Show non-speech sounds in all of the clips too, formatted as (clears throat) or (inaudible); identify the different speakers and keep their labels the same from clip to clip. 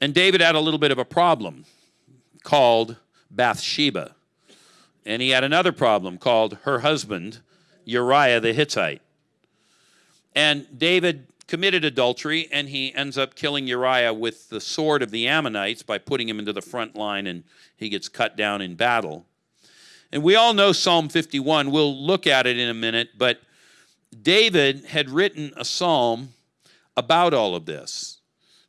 Speaker 1: And David had a little bit of a problem called Bathsheba. And he had another problem called her husband, Uriah the Hittite. And David committed adultery and he ends up killing Uriah with the sword of the Ammonites by putting him into the front line and he gets cut down in battle. And we all know Psalm 51. We'll look at it in a minute, but David had written a psalm about all of this.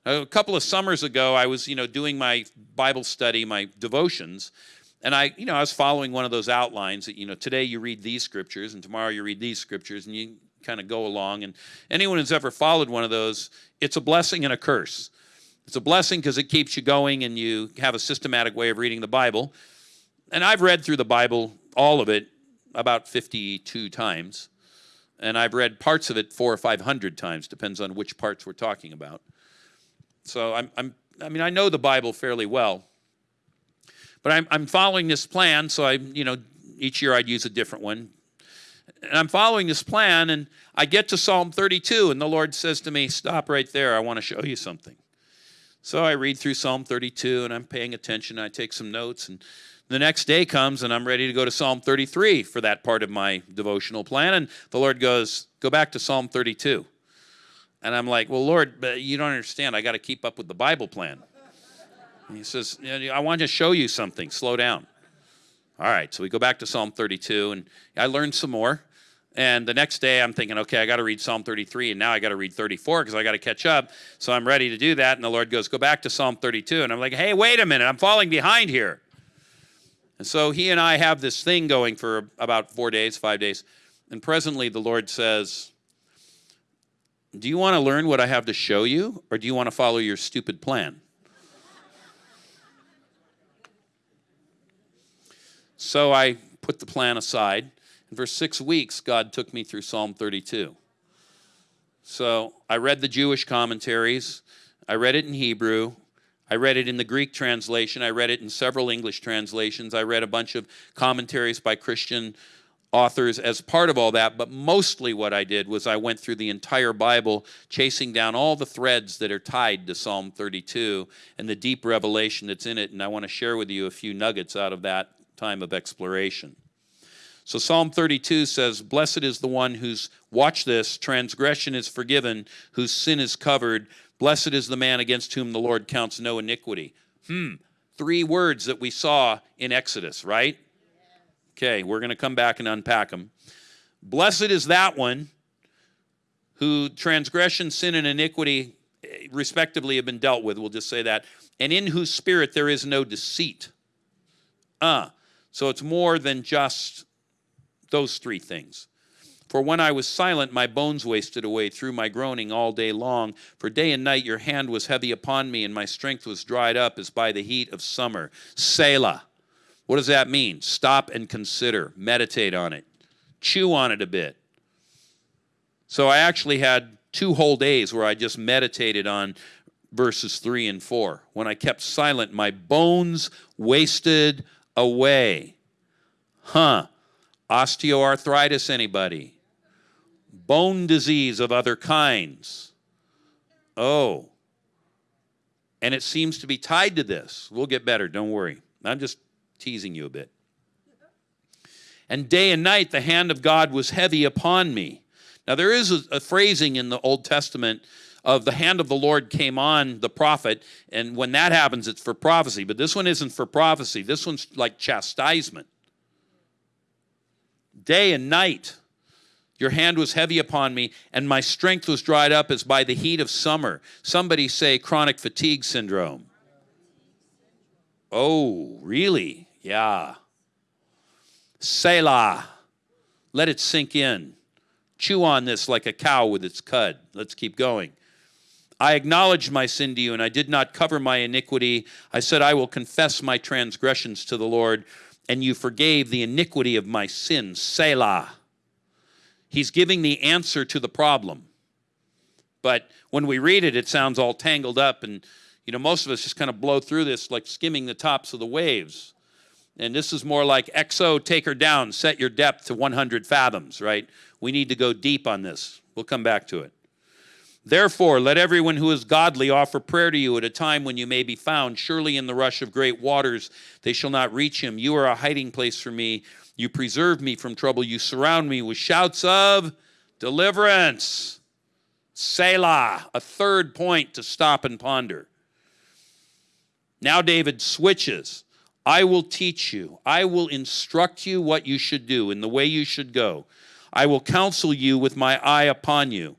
Speaker 1: A couple of summers ago, I was, you know, doing my Bible study, my devotions, and I, you know, I was following one of those outlines that, you know, today you read these scriptures and tomorrow you read these scriptures and you kind of go along. And anyone who's ever followed one of those, it's a blessing and a curse. It's a blessing because it keeps you going and you have a systematic way of reading the Bible. And I've read through the Bible, all of it, about 52 times. And I've read parts of it four or 500 times, depends on which parts we're talking about. So I'm, I'm I mean, I know the Bible fairly well. But I'm, I'm following this plan, so I, you know, each year I'd use a different one. And I'm following this plan, and I get to Psalm 32, and the Lord says to me, Stop right there, I want to show you something. So I read through Psalm 32, and I'm paying attention, I take some notes, and the next day comes, and I'm ready to go to Psalm 33 for that part of my devotional plan, and the Lord goes, Go back to Psalm 32. And I'm like, Well, Lord, but you don't understand, I got to keep up with the Bible plan. And he says, I want to show you something. Slow down. All right, so we go back to Psalm 32, and I learned some more. And the next day, I'm thinking, okay, I got to read Psalm 33, and now I got to read 34 because I got to catch up. So I'm ready to do that. And the Lord goes, go back to Psalm 32. And I'm like, hey, wait a minute, I'm falling behind here. And so he and I have this thing going for about four days, five days. And presently, the Lord says, Do you want to learn what I have to show you, or do you want to follow your stupid plan? So I put the plan aside. And for six weeks, God took me through Psalm 32. So I read the Jewish commentaries. I read it in Hebrew. I read it in the Greek translation. I read it in several English translations. I read a bunch of commentaries by Christian authors as part of all that. But mostly what I did was I went through the entire Bible, chasing down all the threads that are tied to Psalm 32 and the deep revelation that's in it. And I want to share with you a few nuggets out of that time of exploration. So Psalm 32 says, Blessed is the one whose, watch this, transgression is forgiven, whose sin is covered. Blessed is the man against whom the Lord counts no iniquity. Hmm, three words that we saw in Exodus, right? Okay, we're going to come back and unpack them. Blessed is that one who transgression, sin, and iniquity, eh, respectively, have been dealt with. We'll just say that. And in whose spirit there is no deceit. Uh, so it's more than just those three things. For when I was silent, my bones wasted away through my groaning all day long. For day and night your hand was heavy upon me, and my strength was dried up as by the heat of summer. Selah. What does that mean? Stop and consider, meditate on it, chew on it a bit. So I actually had two whole days where I just meditated on verses 3 and 4. When I kept silent, my bones wasted away. Huh. Osteoarthritis, anybody? Bone disease of other kinds. Oh. And it seems to be tied to this. We'll get better, don't worry. I'm just teasing you a bit. And day and night the hand of God was heavy upon me. Now, there is a, a phrasing in the Old Testament of the hand of the Lord came on the prophet, and when that happens, it's for prophecy. But this one isn't for prophecy, this one's like chastisement. Day and night, your hand was heavy upon me, and my strength was dried up as by the heat of summer. Somebody say chronic fatigue syndrome. Oh, really? Yeah. Selah. Let it sink in. Chew on this like a cow with its cud. Let's keep going. I acknowledged my sin to you, and I did not cover my iniquity. I said, I will confess my transgressions to the Lord, and you forgave the iniquity of my sin. Selah. He's giving the answer to the problem. But when we read it, it sounds all tangled up, and you know, most of us just kind of blow through this like skimming the tops of the waves. And this is more like XO, take her down, set your depth to 100 fathoms, right? We need to go deep on this. We'll come back to it. Therefore, let everyone who is godly offer prayer to you at a time when you may be found. Surely in the rush of great waters they shall not reach him. You are a hiding place for me. You preserve me from trouble. You surround me with shouts of deliverance. Selah, a third point to stop and ponder. Now David switches. I will teach you. I will instruct you what you should do and the way you should go. I will counsel you with my eye upon you.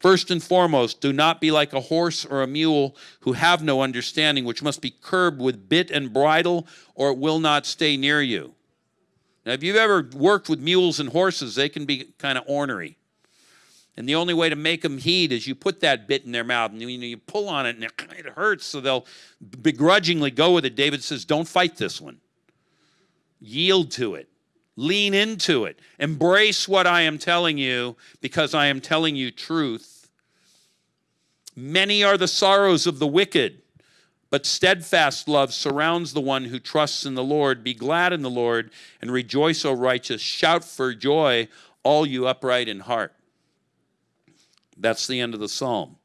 Speaker 1: First and foremost, do not be like a horse or a mule who have no understanding, which must be curbed with bit and bridle, or it will not stay near you. Now, if you've ever worked with mules and horses, they can be kind of ornery. And the only way to make them heed is you put that bit in their mouth and you, you pull on it and it hurts, so they'll begrudgingly go with it. David says, Don't fight this one. Yield to it. Lean into it. Embrace what I am telling you because I am telling you truth. Many are the sorrows of the wicked, but steadfast love surrounds the one who trusts in the Lord. Be glad in the Lord and rejoice, O righteous. Shout for joy, all you upright in heart. That's the end of the psalm.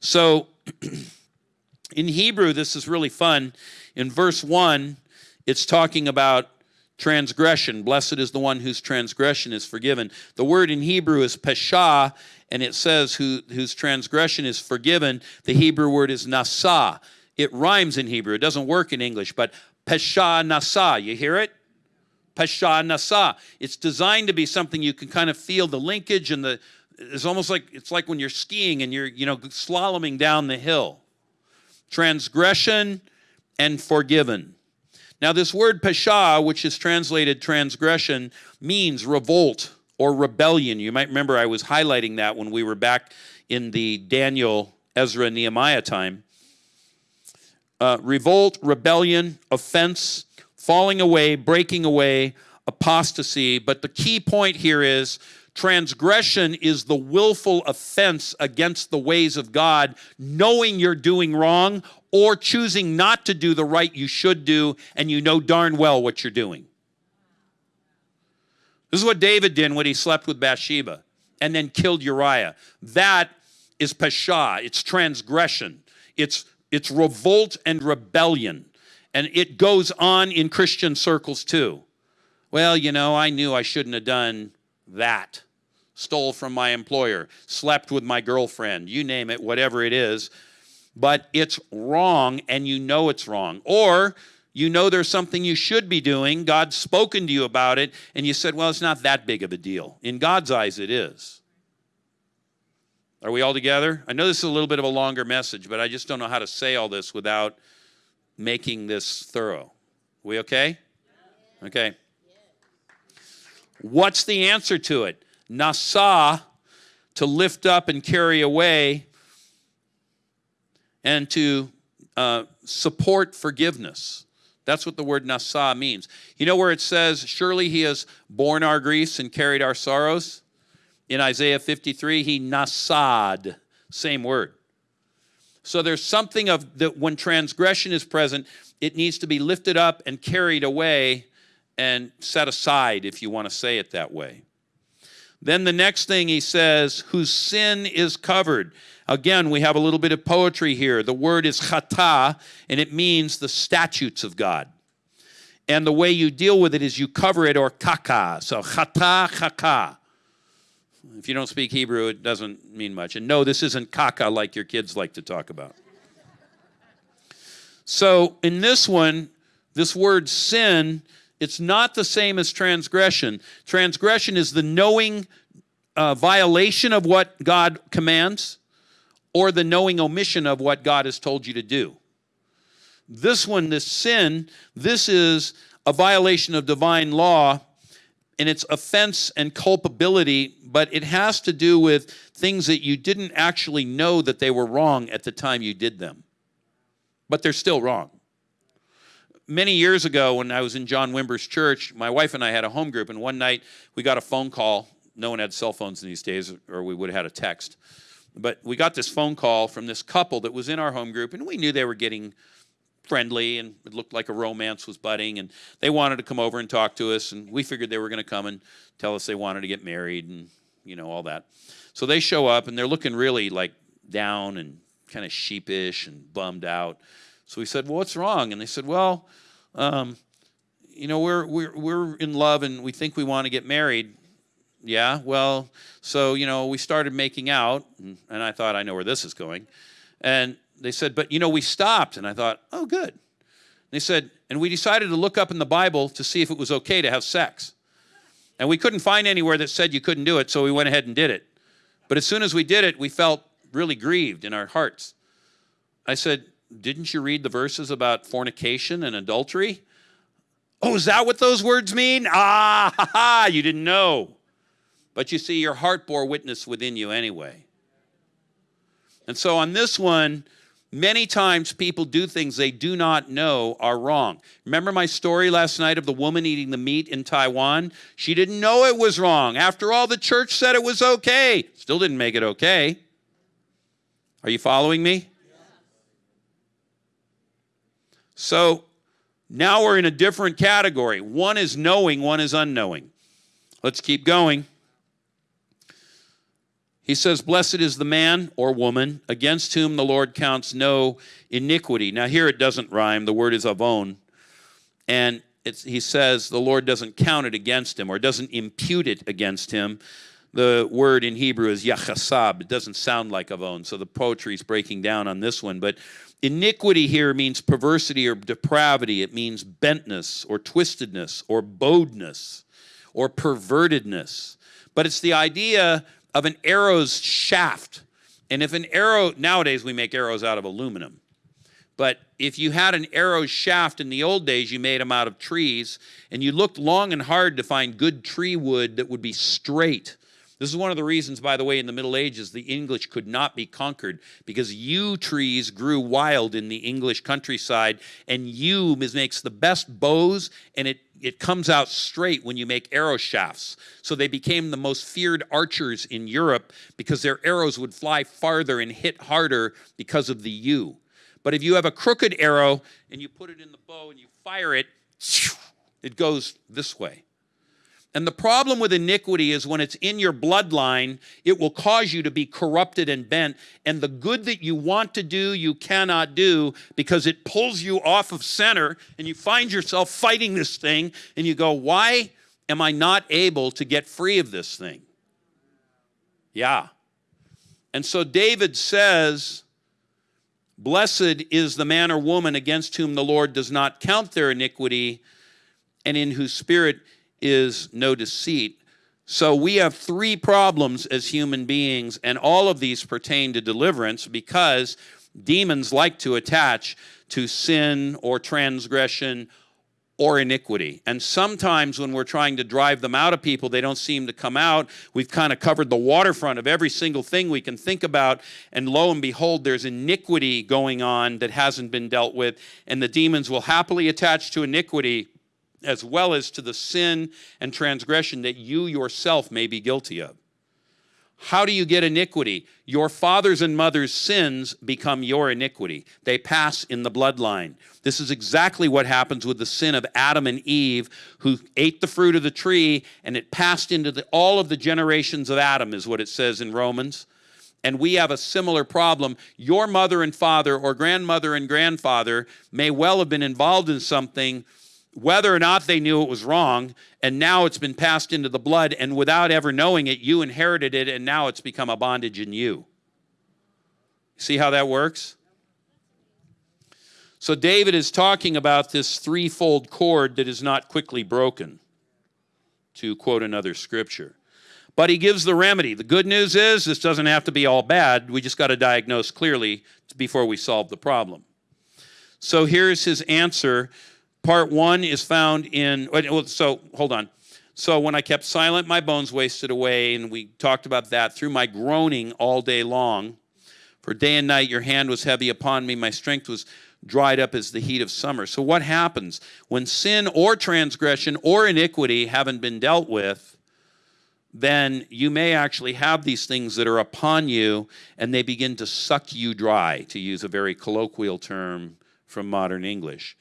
Speaker 1: So, (clears throat) in Hebrew, this is really fun. In verse 1, it's talking about transgression. Blessed is the one whose transgression is forgiven. The word in Hebrew is pesha, and it says who, whose transgression is forgiven. The Hebrew word is nasa. It rhymes in Hebrew. It doesn't work in English, but pesha nasa. You hear it? Pesha nasa. It's designed to be something you can kind of feel the linkage and the it's almost like it's like when you're skiing and you're you know slaloming down the hill. Transgression and forgiven. Now this word pesha which is translated transgression means revolt or rebellion. You might remember i was highlighting that when we were back in the daniel ezra nehemiah time. Uh, revolt rebellion offense falling away breaking away apostasy. But the key point here is Transgression is the willful offense against the ways of God, knowing you're doing wrong or choosing not to do the right you should do, and you know darn well what you're doing. This is what David did when he slept with Bathsheba and then killed Uriah. That is pesha, it's transgression, it's, it's revolt and rebellion. And it goes on in Christian circles too. Well, you know, I knew I shouldn't have done that stole from my employer, slept with my girlfriend, you name it, whatever it is. But it's wrong and you know it's wrong. Or you know there's something you should be doing, God's spoken to you about it, and you said, well, it's not that big of a deal. In God's eyes, it is. Are we all together? I know this is a little bit of a longer message, but I just don't know how to say all this without making this thorough. We okay? Okay. What's the answer to it? Nasa, to lift up and carry away, and to uh, support forgiveness. That's what the word nasa means. You know where it says, Surely he has borne our griefs and carried our sorrows? In Isaiah 53, he nasad, same word. So there's something of that when transgression is present, it needs to be lifted up and carried away and set aside, if you want to say it that way. Then the next thing he says, whose sin is covered. Again, we have a little bit of poetry here. The word is chata, and it means the statutes of God. And the way you deal with it is you cover it or kaka. So chata, kaka. If you don't speak Hebrew, it doesn't mean much. And no, this isn't kaka like your kids like to talk about. So in this one, this word sin it's not the same as transgression. Transgression is the knowing uh, violation of what God commands or the knowing omission of what God has told you to do. This one, this sin, this is a violation of divine law and it's offense and culpability, but it has to do with things that you didn't actually know that they were wrong at the time you did them. But they're still wrong many years ago when I was in John Wimber's church, my wife and I had a home group, and one night we got a phone call. No one had cell phones in these days, or we would have had a text. But we got this phone call from this couple that was in our home group, and we knew they were getting friendly and it looked like a romance was budding and they wanted to come over and talk to us and we figured they were going to come and tell us they wanted to get married and you know all that so they show up and they're looking really like down and kind of sheepish and bummed out. So we said, Well, what's wrong? And they said, Well, um, you know, we're, we're, we're in love and we think we want to get married. Yeah, well, so, you know, we started making out, and, and I thought, I know where this is going. And they said, But, you know, we stopped. And I thought, Oh, good. They said, and we decided to look up in the Bible to see if it was okay to have sex. And we couldn't find anywhere that said you couldn't do it, so we went ahead and did it. But as soon as we did it, we felt really grieved in our hearts. I said, Didn't you read the verses about fornication and adultery? Oh, is that what those words mean? Ah, ha, ha, you didn't know. But you see, your heart bore witness within you anyway. And so on this one, Many times people do things they do not know are wrong. Remember my story last night of the woman eating the meat in Taiwan? She didn't know it was wrong. After all, the church said it was okay. Still didn't make it okay. Are you following me? So now we're in a different category. One is knowing, one is unknowing. Let's keep going. He says, Blessed is the man or woman against whom the Lord counts no iniquity. Now, here it doesn't rhyme, the word is avon. And he says the Lord doesn't count it against him or doesn't impute it against him. The word in Hebrew is yachasab. It doesn't sound like avon, so the poetry is breaking down on this one. But iniquity here means perversity or depravity. It means bentness or twistedness or bowedness or pervertedness. But it's the idea of an arrow's shaft. And if an arrow, nowadays we make arrows out of aluminum. But if you had an arrow shaft in the old days, you made them out of trees, and you looked long and hard to find good tree wood that would be straight. This is one of the reasons, by the way, in the Middle Ages, the English could not be conquered because yew trees grew wild in the English countryside, and yew makes the best bows, and it it comes out straight when you make arrow shafts. So they became the most feared archers in Europe because their arrows would fly farther and hit harder because of the yew. But if you have a crooked arrow and you put it in the bow and you fire it, it goes this way. And the problem with iniquity is when it's in your bloodline, it will cause you to be corrupted and bent. And the good that you want to do, you cannot do because it pulls you off of center and you find yourself fighting this thing and you go, Why am I not able to get free of this thing? Yeah. And so David says, Blessed is the man or woman against whom the Lord does not count their iniquity and in whose spirit is no deceit. So we have three problems as human beings, and all of these pertain to deliverance because demons like to attach to sin or transgression or iniquity. And sometimes when we're trying to drive them out of people, they don't seem to come out. We've kind of covered the waterfront of every single thing we can think about, and lo and behold, there's iniquity going on that hasn't been dealt with, and the demons will happily attach to iniquity as well as to the sin and transgression that you yourself may be guilty of. How do you get iniquity? Your father's and mother's sins become your iniquity. They pass in the bloodline. This is exactly what happens with the sin of Adam and Eve, who ate the fruit of the tree, and it passed into the, all of the generations of Adam, is what it says in Romans. And we have a similar problem. Your mother and father, or grandmother and grandfather, may well have been involved in something whether or not they knew it was wrong, and now it's been passed into the blood, and without ever knowing it, you inherited it, and now it's become a bondage in you. See how that works? So, David is talking about this threefold cord that is not quickly broken, to quote another scripture. But he gives the remedy. The good news is this doesn't have to be all bad. We just got to diagnose clearly before we solve the problem. So, here's his answer Part one is found in, so hold on. So when I kept silent, my bones wasted away, and we talked about that through my groaning all day long. For day and night your hand was heavy upon me, my strength was dried up as the heat of summer. So what happens? When sin or transgression or iniquity haven't been dealt with, then you may actually have these things that are upon you and they begin to suck you dry, to use a very colloquial term from modern English.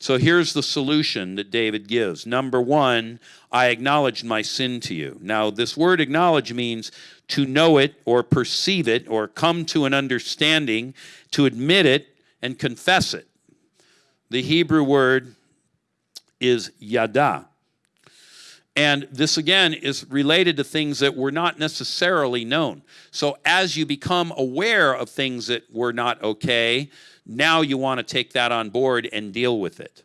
Speaker 1: So here's the solution that David gives. Number one, I acknowledged my sin to you. Now, this word acknowledge means to know it or perceive it or come to an understanding, to admit it and confess it. The Hebrew word is yada. And this again is related to things that were not necessarily known. So as you become aware of things that were not okay, now you want to take that on board and deal with it.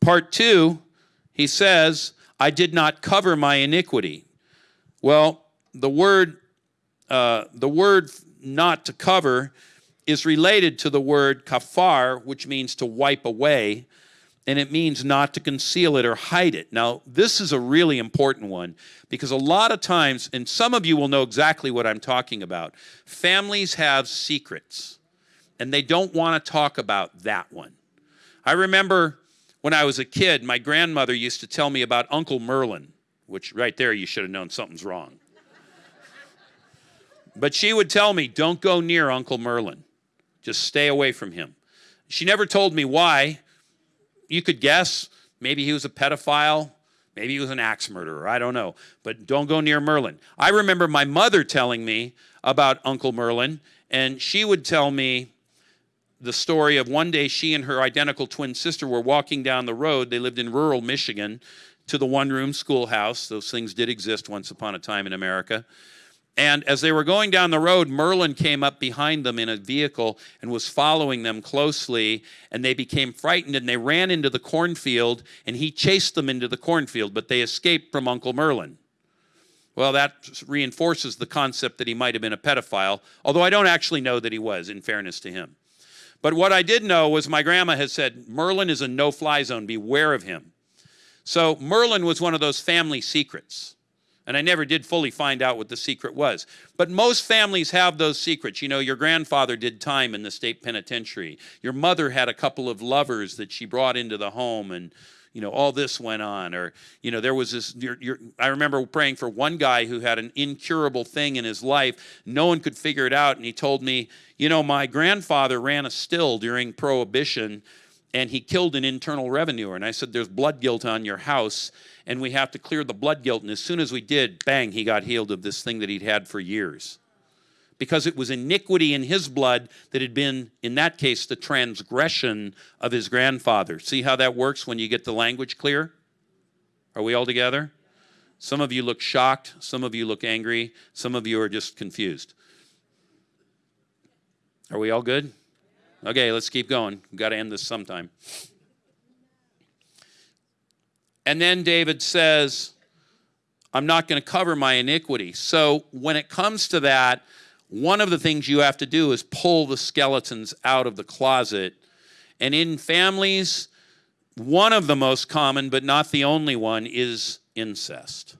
Speaker 1: Part two, he says, I did not cover my iniquity. Well, the word, uh, the word not to cover is related to the word kafar, which means to wipe away, and it means not to conceal it or hide it. Now, this is a really important one because a lot of times, and some of you will know exactly what I'm talking about, families have secrets and they don't want to talk about that one. I remember when I was a kid, my grandmother used to tell me about Uncle Merlin, which right there you should have known something's wrong. but she would tell me, don't go near Uncle Merlin. Just stay away from him. She never told me why. You could guess. Maybe he was a pedophile. Maybe he was an axe murderer. I don't know. But don't go near Merlin. I remember my mother telling me about Uncle Merlin, and she would tell me the story of one day she and her identical twin sister were walking down the road. They lived in rural Michigan to the one room schoolhouse. Those things did exist once upon a time in America. And as they were going down the road, Merlin came up behind them in a vehicle and was following them closely. And they became frightened and they ran into the cornfield and he chased them into the cornfield, but they escaped from Uncle Merlin. Well, that reinforces the concept that he might have been a pedophile, although I don't actually know that he was, in fairness to him. But what I did know was my grandma has said, Merlin is a no fly zone, beware of him. So Merlin was one of those family secrets. And I never did fully find out what the secret was. But most families have those secrets. You know, your grandfather did time in the state penitentiary. Your mother had a couple of lovers that she brought into the home and you know all this went on or you know there was this you're, you're, i remember praying for one guy who had an incurable thing in his life no one could figure it out and he told me you know my grandfather ran a still during prohibition and he killed an internal revenue and i said there's blood guilt on your house and we have to clear the blood guilt. And as soon as we did, bang, he got healed of this thing that he'd had for years. Because it was iniquity in his blood that had been, in that case, the transgression of his grandfather. See how that works when you get the language clear? Are we all together? Some of you look shocked, some of you look angry, some of you are just confused. Are we all good? Okay, let's keep going. We've got to end this sometime. And then David says, I'm not going to cover my iniquity. So when it comes to that, one of the things you have to do is pull the skeletons out of the closet. And in families, one of the most common, but not the only one, is incest.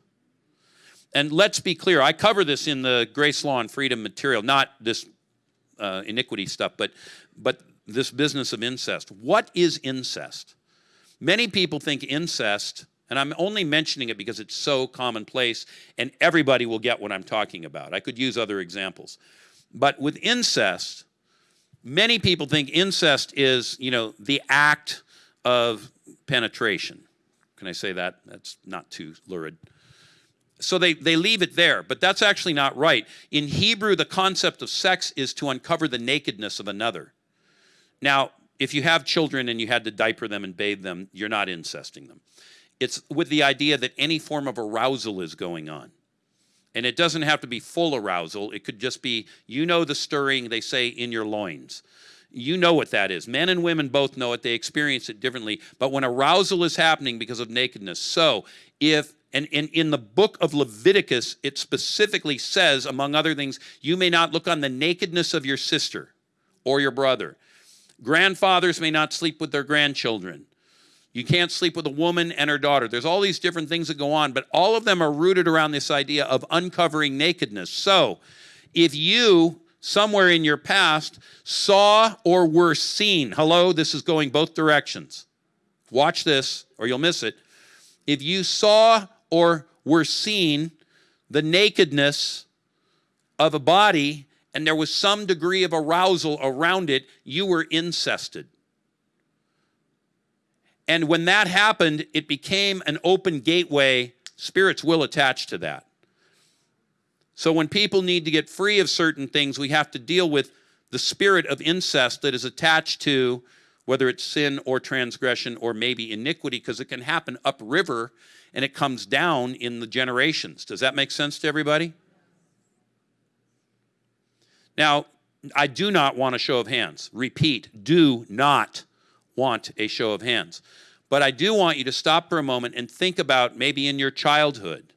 Speaker 1: And let's be clear, I cover this in the Grace Law and Freedom material, not this uh, iniquity stuff, but, but this business of incest. What is incest? Many people think incest, and I'm only mentioning it because it's so commonplace and everybody will get what I'm talking about. I could use other examples. But with incest, many people think incest is, you know, the act of penetration. Can I say that? That's not too lurid. So they, they leave it there, but that's actually not right. In Hebrew, the concept of sex is to uncover the nakedness of another. Now, if you have children and you had to diaper them and bathe them, you're not incesting them. It's with the idea that any form of arousal is going on. And it doesn't have to be full arousal. It could just be, you know, the stirring, they say, in your loins. You know what that is. Men and women both know it. They experience it differently. But when arousal is happening because of nakedness, so if, and, and in the book of Leviticus, it specifically says, among other things, you may not look on the nakedness of your sister or your brother Grandfathers may not sleep with their grandchildren. You can't sleep with a woman and her daughter. There's all these different things that go on, but all of them are rooted around this idea of uncovering nakedness. So, if you somewhere in your past saw or were seen, hello, this is going both directions. Watch this or you'll miss it. If you saw or were seen the nakedness of a body and there was some degree of arousal around it, you were incested. And when that happened, it became an open gateway. Spirits will attach to that. So when people need to get free of certain things, we have to deal with the spirit of incest that is attached to whether it's sin or transgression or maybe iniquity, because it can happen upriver and it comes down in the generations. Does that make sense to everybody? Now, I do not want a show of hands. Repeat, do not want a show of hands. But I do want you to stop for a moment and think about maybe in your childhood,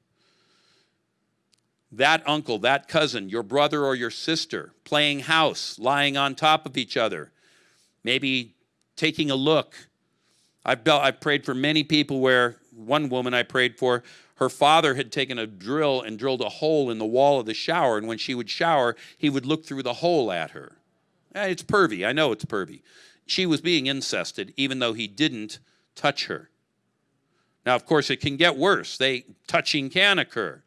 Speaker 1: that uncle, that cousin, your brother or your sister playing house, lying on top of each other, maybe taking a look. I've, I've prayed for many people where one woman I prayed for, her father had taken a drill and drilled a hole in the wall of the shower, and when she would shower, he would look through the hole at her. Eh, it's pervy. I know it's pervy. She was being incested, even though he didn't touch her. Now, of course, it can get worse. They touching can occur,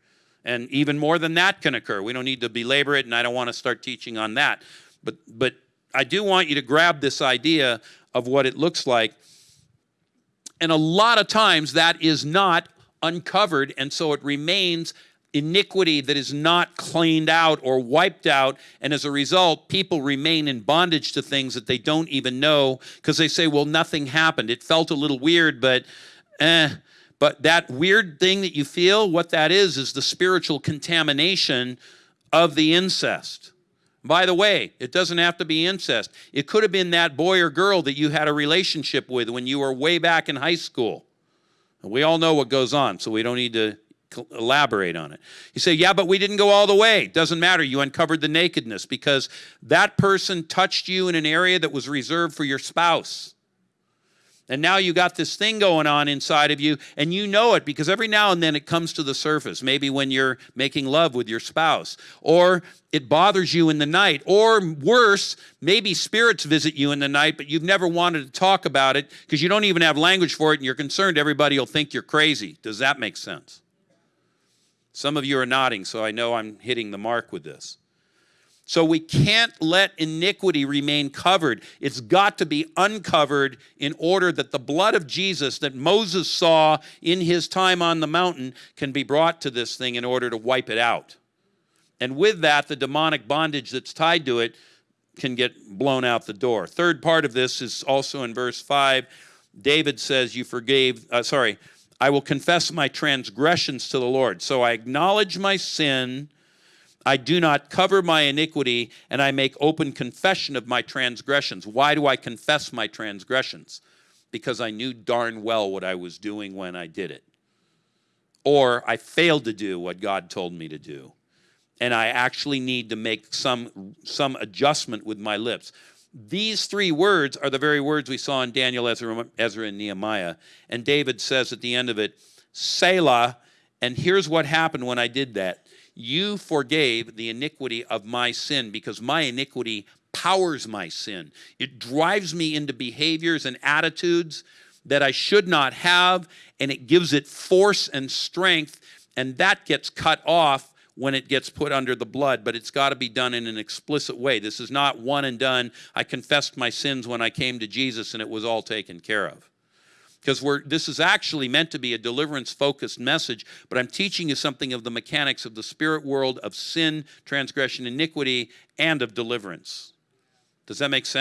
Speaker 1: and even more than that can occur. We don't need to belabor it, and I don't want to start teaching on that. But but I do want you to grab this idea of what it looks like. And a lot of times that is not uncovered, and so it remains iniquity that is not cleaned out or wiped out. And as a result, people remain in bondage to things that they don't even know because they say, well, nothing happened. It felt a little weird, but eh. But that weird thing that you feel, what that is, is the spiritual contamination of the incest. By the way, it doesn't have to be incest. It could have been that boy or girl that you had a relationship with when you were way back in high school. We all know what goes on, so we don't need to elaborate on it. You say, yeah, but we didn't go all the way. Doesn't matter. You uncovered the nakedness because that person touched you in an area that was reserved for your spouse. And now you got this thing going on inside of you, and you know it because every now and then it comes to the surface. Maybe when you're making love with your spouse, or it bothers you in the night, or worse, maybe spirits visit you in the night, but you've never wanted to talk about it because you don't even have language for it, and you're concerned everybody will think you're crazy. Does that make sense? Some of you are nodding, so I know I'm hitting the mark with this. So we can't let iniquity remain covered. It's got to be uncovered in order that the blood of Jesus that Moses saw in his time on the mountain can be brought to this thing in order to wipe it out. And with that, the demonic bondage that's tied to it can get blown out the door. Third part of this is also in verse 5. David says, You forgave, uh, sorry, I will confess my transgressions to the Lord. So I acknowledge my sin I do not cover my iniquity, and I make open confession of my transgressions. Why do I confess my transgressions? Because I knew darn well what I was doing when I did it. Or I failed to do what God told me to do. And I actually need to make some, some adjustment with my lips. These three words are the very words we saw in Daniel, Ezra, Ezra and Nehemiah. And David says at the end of it, Selah. And here's what happened when I did that you forgave the iniquity of my sin because my iniquity powers my sin. It drives me into behaviors and attitudes that I should not have, and it gives it force and strength, and that gets cut off when it gets put under the blood, but it's got to be done in an explicit way. This is not one and done. I confessed my sins when I came to Jesus and it was all taken care of because we're this is actually meant to be a deliverance focused message but i'm teaching you something of the mechanics of the spirit world of sin transgression iniquity and of deliverance. Does that make sense